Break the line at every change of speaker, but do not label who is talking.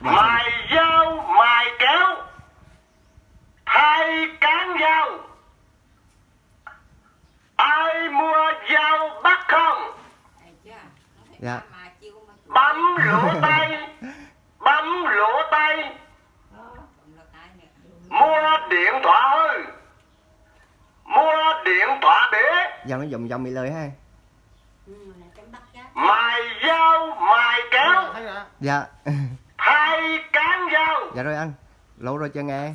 Dạ,
mài dao mài kéo. Thay cán dao. Ai mua dao bắt không?
Dạ.
bấm lỗ tay bấm lỗ tay
nè.
mua điện thoại. Hư mua điện thoại bể
Dòng nó dùng dòng bị lời ha.
Ừ,
mài dao mài kéo.
Dạ Dạ rồi anh Lâu rồi chưa nghe.